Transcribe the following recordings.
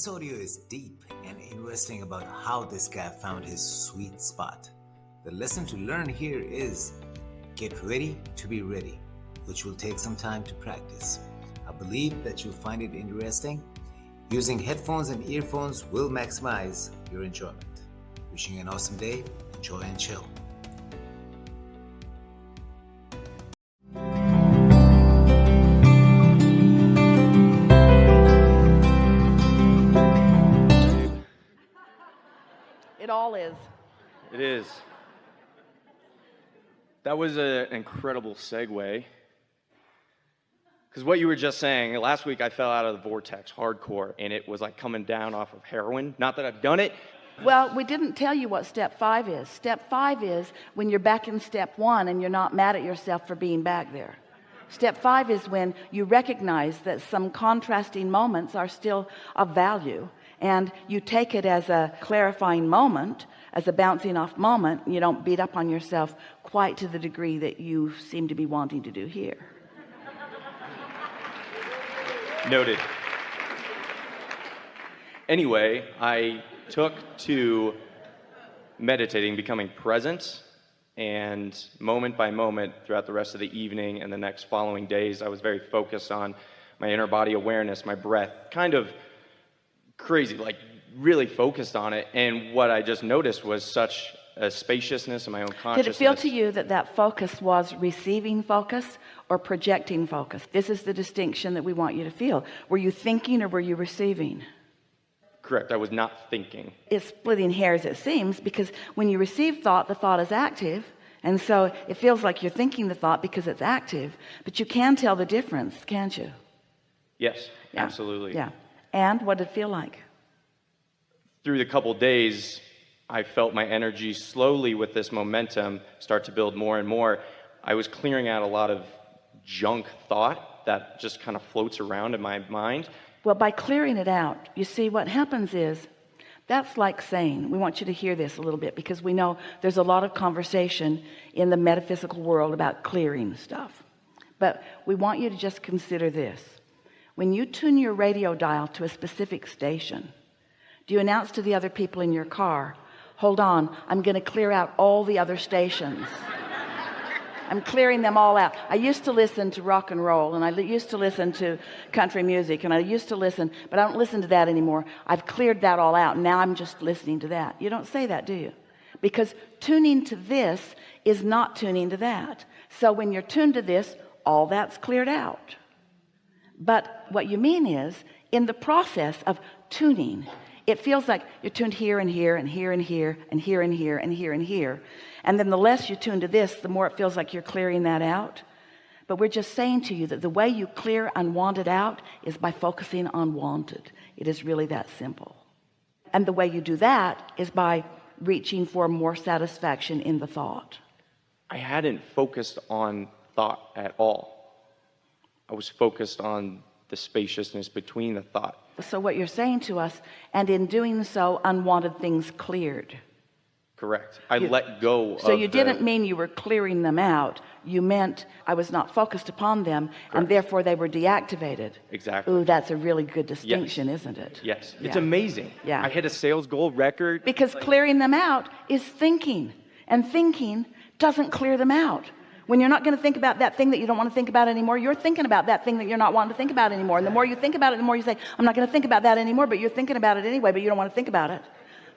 This audio is deep and interesting about how this guy found his sweet spot. The lesson to learn here is get ready to be ready, which will take some time to practice. I believe that you'll find it interesting. Using headphones and earphones will maximize your enjoyment. Wishing you an awesome day, enjoy and chill. It is. That was an incredible segue. Because what you were just saying, last week I fell out of the vortex hardcore, and it was like coming down off of heroin. Not that I've done it. Well, we didn't tell you what step five is. Step five is when you're back in step one and you're not mad at yourself for being back there. Step five is when you recognize that some contrasting moments are still of value and you take it as a clarifying moment, as a bouncing off moment. You don't beat up on yourself quite to the degree that you seem to be wanting to do here. Noted. Anyway, I took to meditating, becoming present, and moment by moment throughout the rest of the evening and the next following days, I was very focused on my inner body awareness, my breath, kind of crazy, like really focused on it. And what I just noticed was such a spaciousness in my own consciousness. Did it feel to you that that focus was receiving focus or projecting focus? This is the distinction that we want you to feel. Were you thinking or were you receiving? Correct. I was not thinking. It's splitting hairs, it seems, because when you receive thought, the thought is active. And so it feels like you're thinking the thought because it's active, but you can tell the difference, can't you? Yes, Yeah. absolutely. Yeah. And what did it feel like? Through the couple days, I felt my energy slowly with this momentum start to build more and more. I was clearing out a lot of junk thought that just kind of floats around in my mind. Well, by clearing it out, you see what happens is that's like saying, we want you to hear this a little bit because we know there's a lot of conversation in the metaphysical world about clearing stuff. But we want you to just consider this. When you tune your radio dial to a specific station, do you announce to the other people in your car, hold on, I'm going to clear out all the other stations. I'm clearing them all out. I used to listen to rock and roll and I used to listen to country music and I used to listen, but I don't listen to that anymore. I've cleared that all out. Now I'm just listening to that. You don't say that, do you? Because tuning to this is not tuning to that. So when you're tuned to this, all that's cleared out. But what you mean is in the process of tuning, it feels like you're tuned here and here and here and here and here and here and here and here. And then the less you tune to this, the more it feels like you're clearing that out. But we're just saying to you that the way you clear unwanted out is by focusing on wanted. It is really that simple. And the way you do that is by reaching for more satisfaction in the thought. I hadn't focused on thought at all. I was focused on the spaciousness between the thought. So what you're saying to us, and in doing so, unwanted things cleared. Correct. I You- let go So you the- didn't mean you were clearing them out. You meant I was not focused upon them and therefore they were deactivated. Exactly. Ooh, that's a really good distinction, isn't it? Yes. It's amazing. Yeah. I hit a sales goal record. Because clearing them out is thinking and thinking doesn't clear them out. When you're not going to think about that thing that you don't want to think about anymore, you're thinking about that thing that you're not wanting to think about anymore. And the more you think about it, the more you say, I'm not going to think about that anymore, but you're thinking about it anyway, but you don't want to think about it.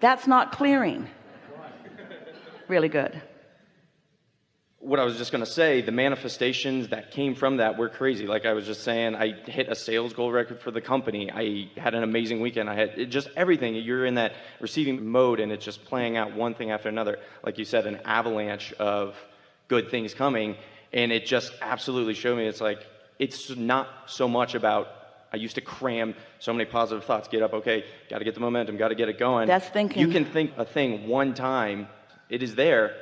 That's not clearing. Really good. what I was just going to say, the manifestations that came from that were crazy. Like I was just saying, I hit a sales goal record for the company. I had an amazing weekend. I had just everything. You're in that receiving mode and it's just playing out one thing after another. Like you said, an avalanche of good things coming. And it just absolutely showed me it's like, it's not so much about, I used to cram so many positive thoughts. Get up, okay, got to get the momentum, got to get it going. That's thinking. You can think a thing one time, it is there,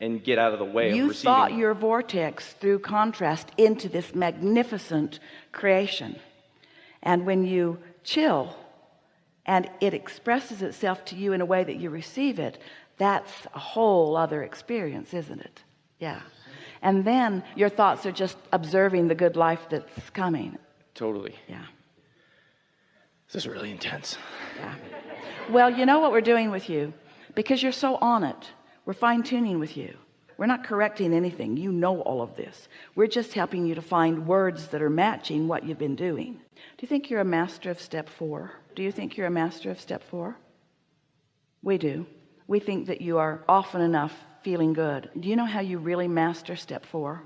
and get out of the way you of receiving. thought your vortex through contrast into this magnificent creation and when you chill and it expresses itself to you in a way that you receive it that's a whole other experience isn't it yeah and then your thoughts are just observing the good life that's coming Totally. yeah This is really intense. Yeah. Well, you know what we're doing with you because you're so on it. We're fine tuning with you. We're not correcting anything. You know all of this. We're just helping you to find words that are matching what you've been doing. Do you think you're a master of step four? Do you think you're a master of step four? We do. We think that you are often enough feeling good. Do you know how you really master step four?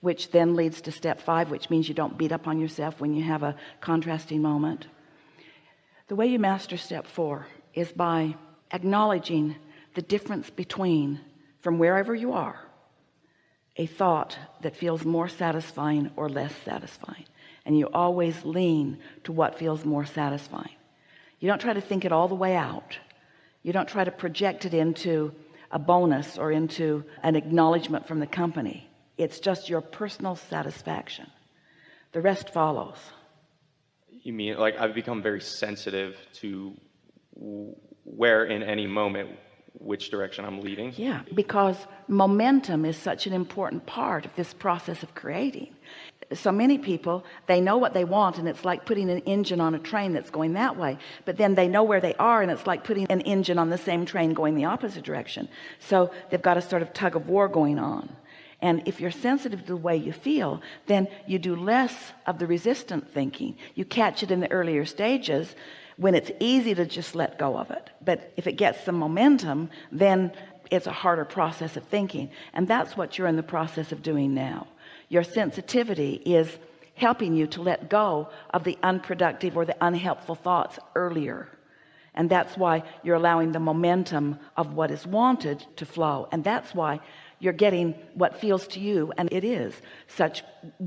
Which then leads to step five, which means you don't beat up on yourself when you have a contrasting moment. The way you master step four is by acknowledging the difference between from wherever you are a thought that feels more satisfying or less satisfying and you always lean to what feels more satisfying you don't try to think it all the way out you don't try to project it into a bonus or into an acknowledgement from the company. It's just your personal satisfaction. The rest follows. You mean like I've become very sensitive to where in any moment which direction I'm leading? Yeah because momentum is such an important part of this process of creating so many people they know what they want and it's like putting an engine on a train that's going that way. But then they know where they are and it's like putting an engine on the same train going the opposite direction. So they've got a sort of tug of war going on. And if you're sensitive to the way you feel then you do less of the resistant thinking. You catch it in the earlier stages when it's easy to just let go of it. But if it gets some momentum then it's a harder process of thinking. And that's what you're in the process of doing now your sensitivity is helping you to let go of the unproductive or the unhelpful thoughts earlier. And that's why you're allowing the momentum of what is wanted to flow. And that's why you're getting what feels to you and it is such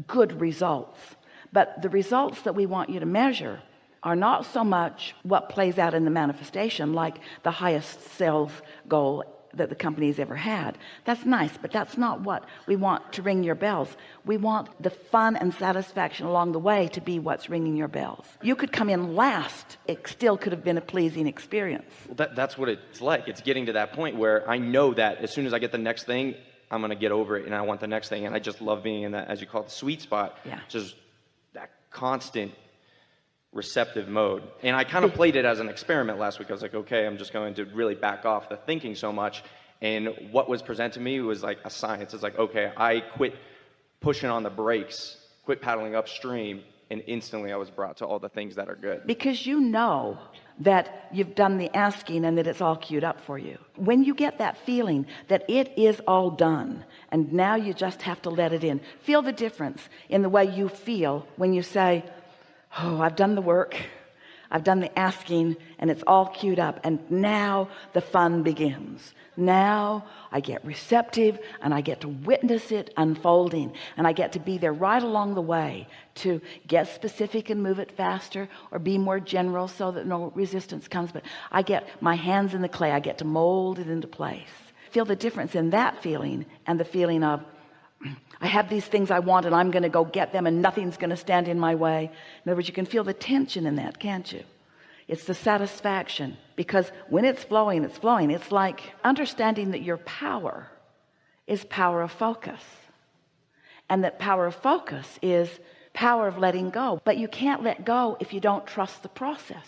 good results. But the results that we want you to measure are not so much what plays out in the manifestation like the highest sales goal that the company's ever had. That's nice but that's not what we want to ring your bells. We want the fun and satisfaction along the way to be what's ringing your bells. You could come in last. It still could have been a pleasing experience. Well, that, that's what it's like. It's getting to that point where I know that as soon as I get the next thing I'm gonna get over it and I want the next thing. And I just love being in that as you call it the sweet spot. Yeah. Just that constant receptive mode. And I kind of played it as an experiment last week. I was like okay I'm just going to really back off the thinking so much. And what was presented to me was like a science. It's like okay I quit pushing on the brakes quit paddling upstream and instantly I was brought to all the things that are good. Because you know that you've done the asking and that it's all queued up for you. When you get that feeling that it is all done and now you just have to let it in feel the difference in the way you feel when you say oh I've done the work. I've done the asking and it's all queued up. And now the fun begins. Now I get receptive and I get to witness it unfolding. And I get to be there right along the way to get specific and move it faster or be more general so that no resistance comes. But I get my hands in the clay. I get to mold it into place. Feel the difference in that feeling and the feeling of I have these things I want and I'm going to go get them and nothing's going to stand in my way. In other words you can feel the tension in that can't you? It's the satisfaction because when it's flowing it's flowing. It's like understanding that your power is power of focus and that power of focus is power of letting go. But you can't let go if you don't trust the process.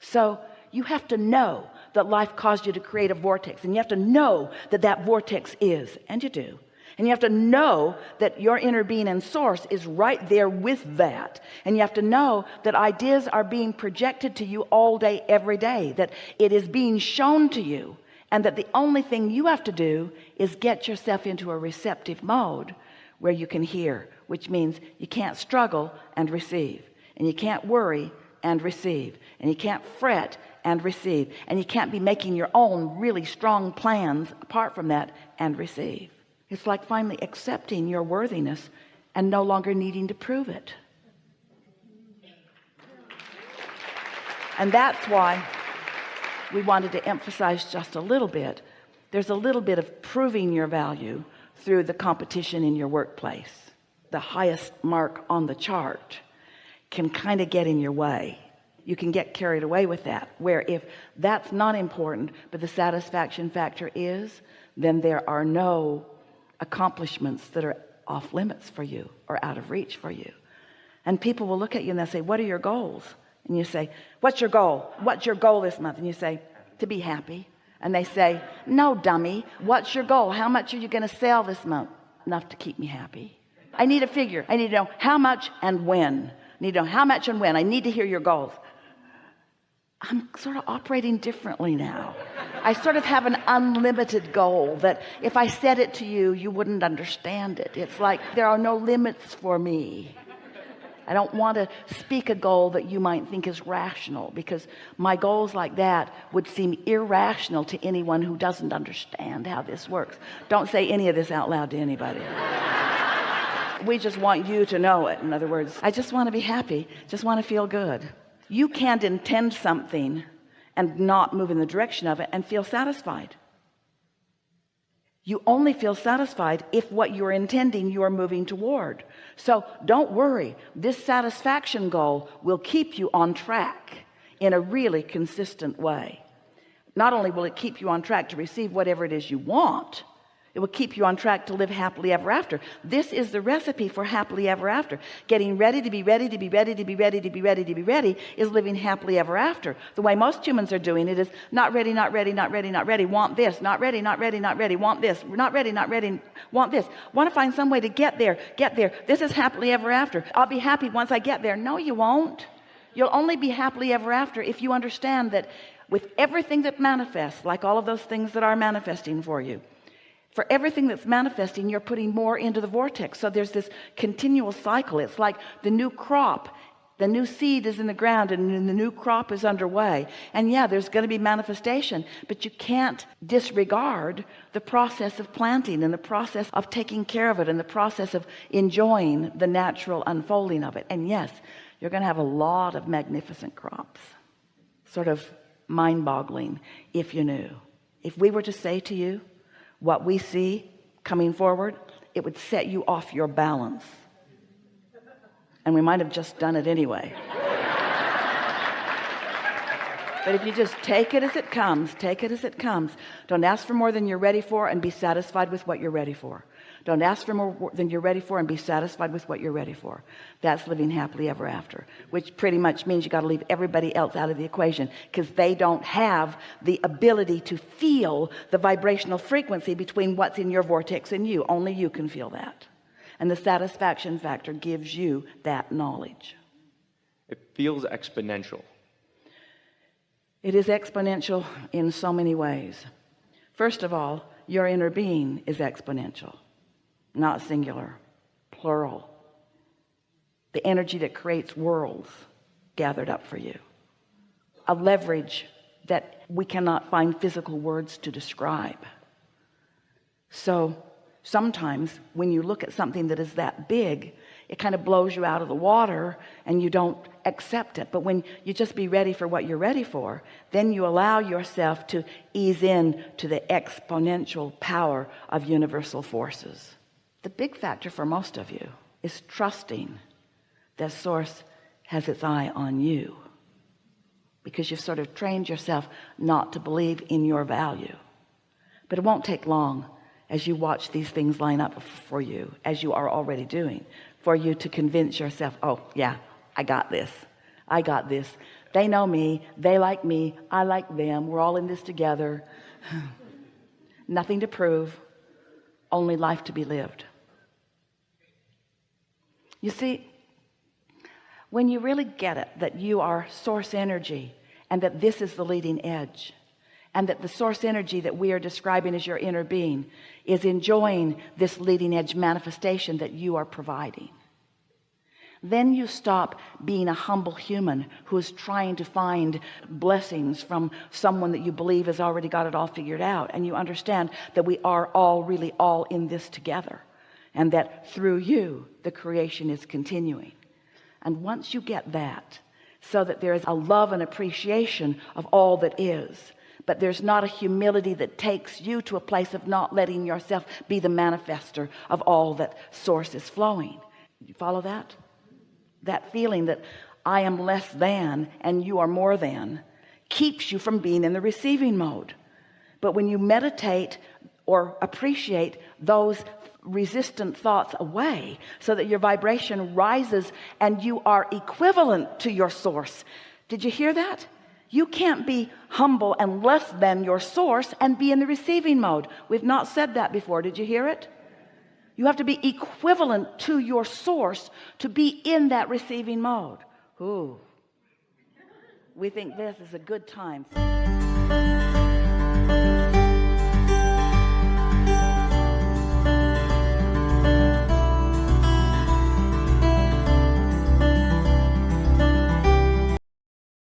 So you have to know that life caused you to create a vortex and you have to know that that vortex is and you do and you have to know that your inner being and source is right there with that. And you have to know that ideas are being projected to you all day every day that it is being shown to you and that the only thing you have to do is get yourself into a receptive mode where you can hear which means you can't struggle and receive and you can't worry and receive and you can't fret and receive and you can't be making your own really strong plans apart from that and receive it's like finally accepting your worthiness and no longer needing to prove it. And that's why we wanted to emphasize just a little bit. There's a little bit of proving your value through the competition in your workplace. The highest mark on the chart can kind of get in your way. You can get carried away with that. Where if that's not important, but the satisfaction factor is, then there are no accomplishments that are off limits for you or out of reach for you. And people will look at you and they'll say what are your goals? And you say what's your goal? What's your goal this month? And you say to be happy. And they say no dummy. What's your goal? How much are you going to sell this month? Enough to keep me happy. I need a figure. I need to know how much and when. I need to know how much and when. I need to hear your goals. I'm sort of operating differently now I sort of have an unlimited goal that if I said it to you you wouldn't understand it. It's like there are no limits for me. I don't want to speak a goal that you might think is rational because my goals like that would seem irrational to anyone who doesn't understand how this works. Don't say any of this out loud to anybody. We just want you to know it. In other words I just want to be happy. Just want to feel good. You can't intend something and not move in the direction of it and feel satisfied. You only feel satisfied if what you're intending you are moving toward. So don't worry. This satisfaction goal will keep you on track in a really consistent way. Not only will it keep you on track to receive whatever it is you want it will keep you on track to live happily ever after. This is the recipe for happily ever after. Getting ready to be ready to be ready to be ready to be ready to be ready is living happily ever after. The way most humans are doing it is not ready not ready not ready not ready want this not ready not ready not ready want this not ready not ready want this. Want to find some way to get there get there. This is happily ever after. I'll be happy once I get there. No you won't. You'll only be happily ever after if you understand that with everything that manifests like all of those things that are manifesting for you for everything that's manifesting you're putting more into the vortex. So there's this continual cycle. It's like the new crop the new seed is in the ground and the new crop is underway. And yeah there's going to be manifestation but you can't disregard the process of planting and the process of taking care of it and the process of enjoying the natural unfolding of it. And yes you're going to have a lot of magnificent crops. Sort of mind-boggling if you knew. If we were to say to you what we see coming forward it would set you off your balance. And we might have just done it anyway. But if you just take it as it comes take it as it comes. Don't ask for more than you're ready for and be satisfied with what you're ready for don't ask for more than you're ready for and be satisfied with what you're ready for. That's living happily ever after which pretty much means you got to leave everybody else out of the equation because they don't have the ability to feel the vibrational frequency between what's in your vortex and you. Only you can feel that. And the satisfaction factor gives you that knowledge. It feels exponential. It is exponential in so many ways. First of all your inner being is exponential not singular plural. The energy that creates worlds gathered up for you. A leverage that we cannot find physical words to describe. So sometimes when you look at something that is that big it kind of blows you out of the water and you don't accept it. But when you just be ready for what you're ready for then you allow yourself to ease in to the exponential power of universal forces the big factor for most of you is trusting that source has its eye on you. Because you've sort of trained yourself not to believe in your value. But it won't take long as you watch these things line up for you as you are already doing for you to convince yourself oh yeah I got this. I got this. They know me. They like me. I like them. We're all in this together. Nothing to prove. Only life to be lived you see when you really get it that you are source energy and that this is the leading edge and that the source energy that we are describing as your inner being is enjoying this leading edge manifestation that you are providing then you stop being a humble human who is trying to find blessings from someone that you believe has already got it all figured out. And you understand that we are all really all in this together and that through you the creation is continuing. And once you get that so that there is a love and appreciation of all that is but there's not a humility that takes you to a place of not letting yourself be the manifester of all that source is flowing. You follow that? That feeling that I am less than and you are more than keeps you from being in the receiving mode. But when you meditate or appreciate those resistant thoughts away so that your vibration rises and you are equivalent to your source. Did you hear that? You can't be humble and less than your source and be in the receiving mode. We've not said that before. Did you hear it? You have to be equivalent to your source to be in that receiving mode. Ooh. we think this is a good time